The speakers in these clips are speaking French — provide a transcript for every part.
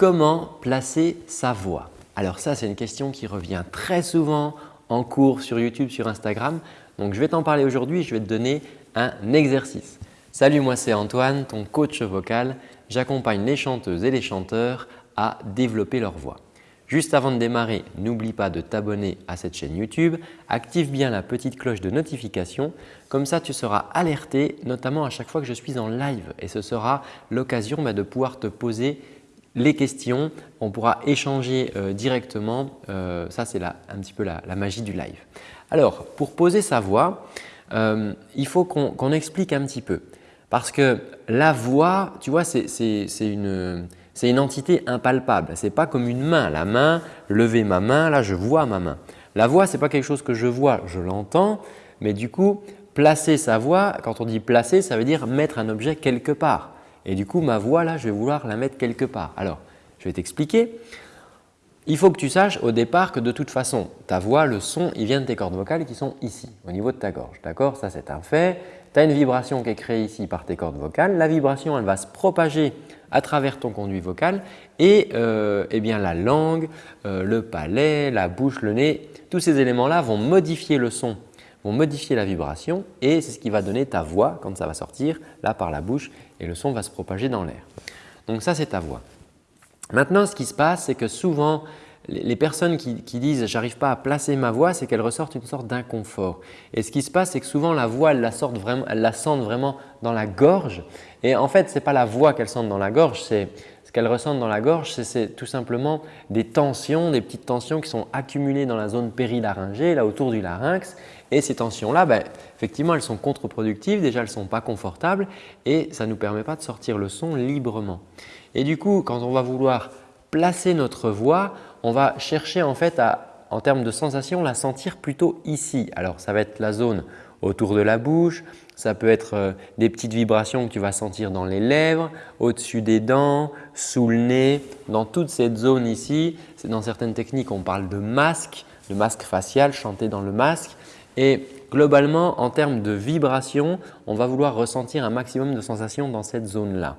Comment placer sa voix Alors ça, c'est une question qui revient très souvent en cours sur YouTube, sur Instagram. Donc, je vais t'en parler aujourd'hui. Je vais te donner un exercice. Salut, moi c'est Antoine, ton coach vocal. J'accompagne les chanteuses et les chanteurs à développer leur voix. Juste avant de démarrer, n'oublie pas de t'abonner à cette chaîne YouTube. Active bien la petite cloche de notification. Comme ça, tu seras alerté notamment à chaque fois que je suis en live et ce sera l'occasion bah, de pouvoir te poser les questions. On pourra échanger euh, directement. Euh, ça, c'est un petit peu la, magie du live. Alors, pour poser sa voix, euh, il faut qu'on explique un petit peu. Parce que la voix, tu vois, c'est une, une, entité impalpable. Ce n'est pas comme une main. La main, lever ma main, là je vois ma main. La voix, ce n'est pas quelque chose que je vois, je l'entends. Mais du coup, placer sa voix, quand on dit placer, ça veut dire mettre un objet quelque part. Et du coup, ma voix là, je vais vouloir la mettre quelque part. Alors, je vais t'expliquer. Il faut que tu saches au départ que de toute façon, ta voix, le son, il vient de tes cordes vocales qui sont ici, au niveau de ta gorge. D'accord? Ça, c'est un fait. Tu as une vibration qui est créée ici par tes cordes vocales. La vibration, elle va se propager à travers ton conduit vocal et euh, eh bien, la langue, euh, le palais, la bouche, le nez, tous ces éléments-là vont modifier le son, vont modifier la vibration et c'est ce qui va donner ta voix quand ça va sortir là par la bouche et le son va se propager dans l'air. Donc ça, c'est ta voix. Maintenant, ce qui se passe, c'est que souvent, les personnes qui, disent « j'arrive pas à placer ma voix », c'est qu'elles ressortent une sorte d'inconfort. Et ce qui se passe, c'est que souvent la voix, elles la, vraiment, la sentent vraiment dans la gorge. Et en fait, ce n'est pas la voix qu'elles sentent dans la gorge, c'est ce qu'elles ressentent dans la gorge, c'est tout simplement des tensions, des petites tensions qui sont accumulées dans la zone périlaryngée, là autour du larynx. Et ces tensions-là, ben, effectivement, elles sont contre-productives. Déjà, elles ne sont pas confortables et ça ne nous permet pas de sortir le son librement. Et du coup, quand on va vouloir placer notre voix, on va chercher en fait à, en termes de sensation, la sentir plutôt ici. Alors, ça va être la zone autour de la bouche, ça peut être euh, des petites vibrations que tu vas sentir dans les lèvres, au-dessus des dents, sous le nez, dans toute cette zone ici. Dans certaines techniques, on parle de masque, de masque facial, chanter dans le masque. Et globalement, en termes de vibration, on va vouloir ressentir un maximum de sensations dans cette zone-là.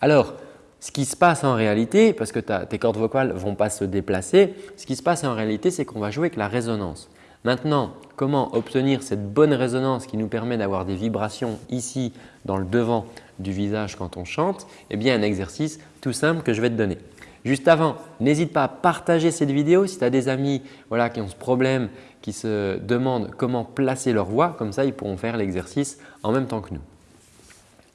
Alors, ce qui se passe en réalité, parce que tes cordes vocales ne vont pas se déplacer, ce qui se passe en réalité, c'est qu'on va jouer avec la résonance. Maintenant, comment obtenir cette bonne résonance qui nous permet d'avoir des vibrations ici dans le devant du visage quand on chante? Eh bien, un exercice tout simple que je vais te donner. Juste avant, n'hésite pas à partager cette vidéo si tu as des amis voilà, qui ont ce problème, qui se demandent comment placer leur voix. Comme ça, ils pourront faire l'exercice en même temps que nous.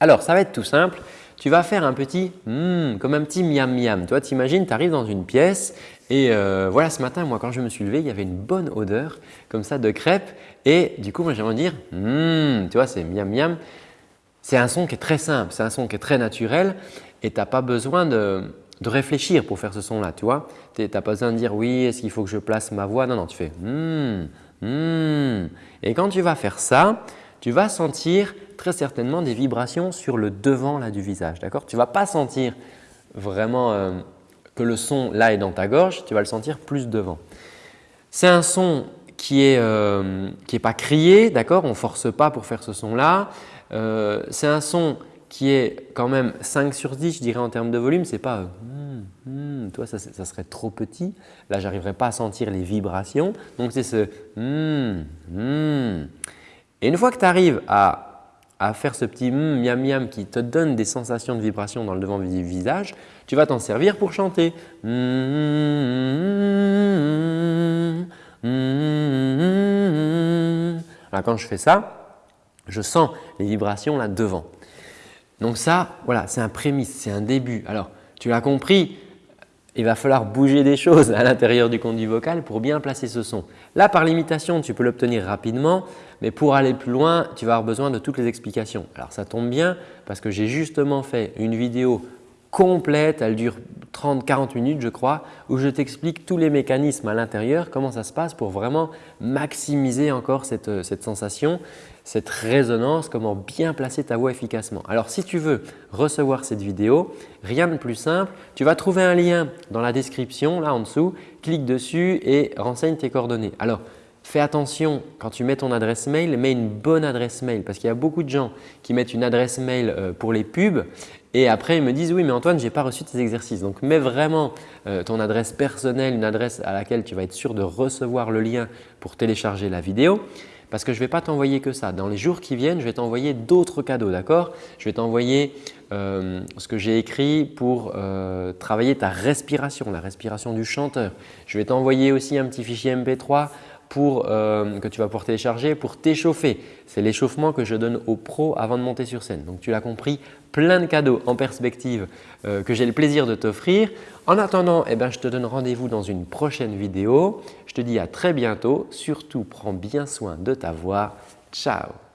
Alors, ça va être tout simple tu vas faire un petit hmm, comme un petit miam miam. Tu t'imagines, tu arrives dans une pièce et euh, voilà ce matin, moi quand je me suis levé, il y avait une bonne odeur comme ça de crêpes et du coup, moi j'aimerais dire hmm, tu vois, c'est miam miam. C'est un son qui est très simple, c'est un son qui est très naturel et tu n'as pas besoin de, réfléchir pour faire ce son-là, tu vois. Tu n'as pas besoin de dire oui, est-ce qu'il faut que je place ma voix? Non, non, tu fais hmm, hmm. Et quand tu vas faire ça, tu vas sentir très certainement des vibrations sur le devant là, du visage. Tu ne vas pas sentir vraiment euh, que le son là est dans ta gorge, tu vas le sentir plus devant. C'est un son qui n'est euh, pas crié, d'accord? On ne force pas pour faire ce son-là. Euh, c'est un son qui est quand même 5 sur 10, je dirais en termes de volume, c'est pas hmm, hmm, toi ça, ça, serait trop petit. Là, j'arriverai pas à sentir les vibrations. Donc, c'est ce hmm, Et une fois que tu arrives à à faire ce petit miam miam qui te donne des sensations de vibration dans le devant du visage, tu vas t'en servir pour chanter. Alors quand je fais ça, je sens les vibrations là devant. Donc ça, voilà, c'est un prémisse, c'est un début. Alors, tu l'as compris, il va falloir bouger des choses à l'intérieur du conduit vocal pour bien placer ce son. Là, par l'imitation, tu peux l'obtenir rapidement, mais pour aller plus loin, tu vas avoir besoin de toutes les explications. Alors, ça tombe bien parce que j'ai justement fait une vidéo complète, elle dure 30-40 minutes je crois, où je t'explique tous les mécanismes à l'intérieur, comment ça se passe pour vraiment maximiser encore cette, cette, sensation, cette résonance, comment bien placer ta voix efficacement. Alors si tu veux recevoir cette vidéo, rien de plus simple, tu vas trouver un lien dans la description là en dessous, clique dessus et renseigne tes coordonnées. Alors Fais attention quand tu mets ton adresse mail, mets une bonne adresse mail parce qu'il y a beaucoup de gens qui mettent une adresse mail euh, pour les pubs Et après, ils me disent « oui, mais Antoine, je n'ai pas reçu tes exercices ». Donc, mets vraiment euh, ton adresse personnelle, une adresse à laquelle tu vas être sûr de recevoir le lien pour télécharger la vidéo parce que je ne vais pas t'envoyer que ça. Dans les jours qui viennent, je vais t'envoyer d'autres cadeaux, d'accord? Je vais t'envoyer euh, ce que j'ai écrit pour euh, travailler ta respiration, la respiration du chanteur. Je vais t'envoyer aussi un petit fichier MP3 euh, que tu vas pouvoir télécharger pour t'échauffer. C'est l'échauffement que je donne aux pros avant de monter sur scène. Donc, tu l'as compris, plein de cadeaux en perspective euh, que j'ai le plaisir de t'offrir. En attendant, eh ben, je te donne rendez-vous dans une prochaine vidéo. Je te dis à très bientôt. Surtout, prends bien soin de ta voix. Ciao